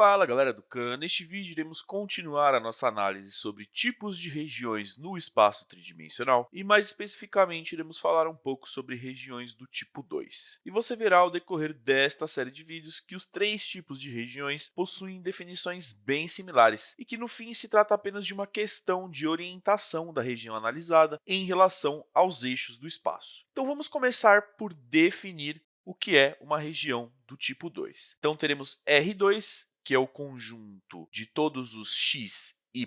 Fala galera do Khan, neste vídeo iremos continuar a nossa análise sobre tipos de regiões no espaço tridimensional e mais especificamente iremos falar um pouco sobre regiões do tipo 2. E você verá ao decorrer desta série de vídeos que os três tipos de regiões possuem definições bem similares e que no fim se trata apenas de uma questão de orientação da região analisada em relação aos eixos do espaço. Então vamos começar por definir o que é uma região do tipo 2. Então teremos R2 que é o conjunto de todos os x, y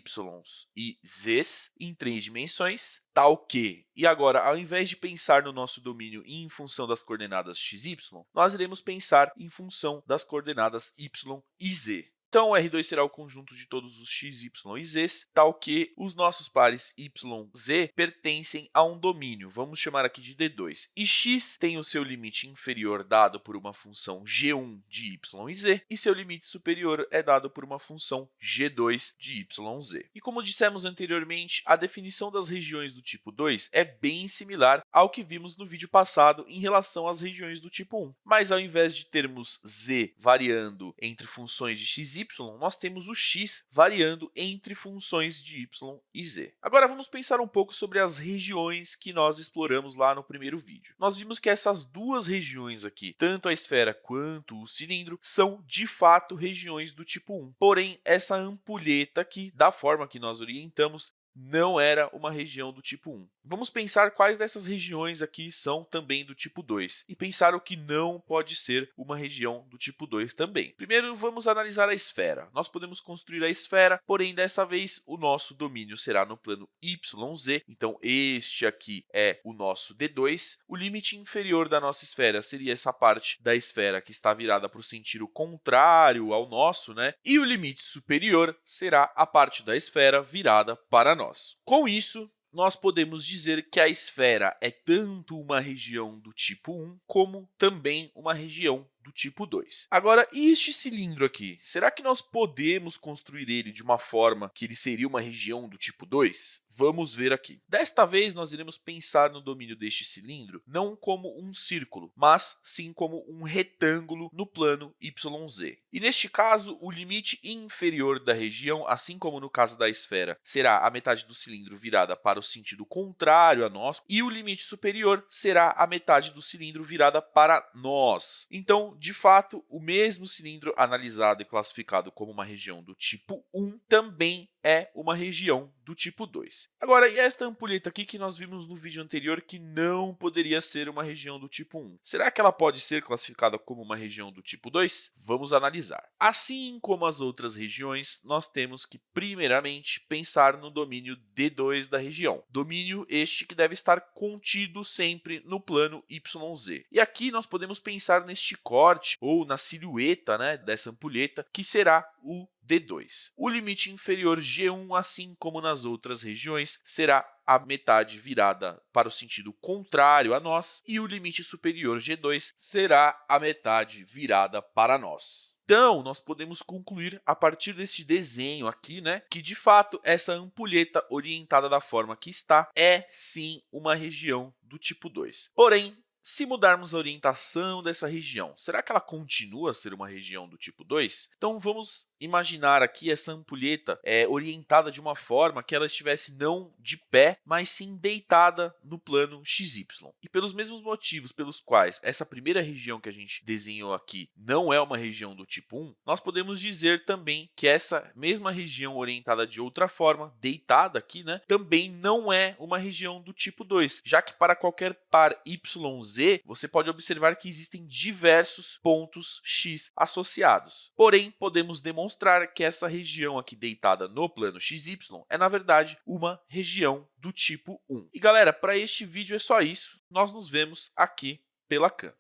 e z em três dimensões, tal que, e agora, ao invés de pensar no nosso domínio em função das coordenadas x, y, nós iremos pensar em função das coordenadas y e z. Então, R2 será o conjunto de todos os x, y e z, tal que os nossos pares y, z pertencem a um domínio, vamos chamar aqui de D2. E x tem o seu limite inferior dado por uma função g1 de y e z, e seu limite superior é dado por uma função g2 de y e z. E como dissemos anteriormente, a definição das regiões do tipo 2 é bem similar ao que vimos no vídeo passado em relação às regiões do tipo 1. Mas ao invés de termos z variando entre funções de x y, nós temos o x variando entre funções de y e z. Agora, vamos pensar um pouco sobre as regiões que nós exploramos lá no primeiro vídeo. Nós vimos que essas duas regiões aqui, tanto a esfera quanto o cilindro, são de fato regiões do tipo 1. Porém, essa ampulheta aqui, da forma que nós orientamos, não era uma região do tipo 1. Vamos pensar quais dessas regiões aqui são também do tipo 2 e pensar o que não pode ser uma região do tipo 2 também. Primeiro, vamos analisar a esfera. Nós podemos construir a esfera, porém, desta vez, o nosso domínio será no plano YZ. Então, este aqui é o nosso D2. O limite inferior da nossa esfera seria essa parte da esfera que está virada para o sentido contrário ao nosso, né? E o limite superior será a parte da esfera virada para nós nós. Com isso, nós podemos dizer que a esfera é tanto uma região do tipo 1 como também uma região do tipo 2. Agora, e este cilindro aqui? Será que nós podemos construir ele de uma forma que ele seria uma região do tipo 2? Vamos ver aqui. Desta vez, nós iremos pensar no domínio deste cilindro não como um círculo, mas sim como um retângulo no plano YZ. E neste caso, o limite inferior da região, assim como no caso da esfera, será a metade do cilindro virada para o sentido contrário a nós, e o limite superior será a metade do cilindro virada para nós. Então, de fato, o mesmo cilindro analisado e classificado como uma região do tipo 1 também é uma região do tipo 2. Agora, e esta ampulheta aqui que nós vimos no vídeo anterior que não poderia ser uma região do tipo 1? Será que ela pode ser classificada como uma região do tipo 2? Vamos analisar. Assim como as outras regiões, nós temos que, primeiramente, pensar no domínio D2 da região. Domínio este que deve estar contido sempre no plano YZ. E aqui nós podemos pensar neste corte ou na silhueta né, dessa ampulheta, que será o D2. O limite inferior G1, assim como nas outras regiões, será a metade virada para o sentido contrário a nós, e o limite superior G2 será a metade virada para nós. Então, nós podemos concluir a partir desse desenho aqui, né, que de fato essa ampulheta orientada da forma que está é sim uma região do tipo 2. Porém, se mudarmos a orientação dessa região, será que ela continua a ser uma região do tipo 2? Então, vamos imaginar aqui essa ampulheta é, orientada de uma forma que ela estivesse não de pé, mas sim deitada no plano XY. E pelos mesmos motivos pelos quais essa primeira região que a gente desenhou aqui não é uma região do tipo 1, nós podemos dizer também que essa mesma região orientada de outra forma, deitada aqui, né, também não é uma região do tipo 2, já que para qualquer par YZ Z, você pode observar que existem diversos pontos x associados. Porém, podemos demonstrar que essa região aqui deitada no plano xy é, na verdade, uma região do tipo 1. E, galera, para este vídeo é só isso. Nós nos vemos aqui pela CAM.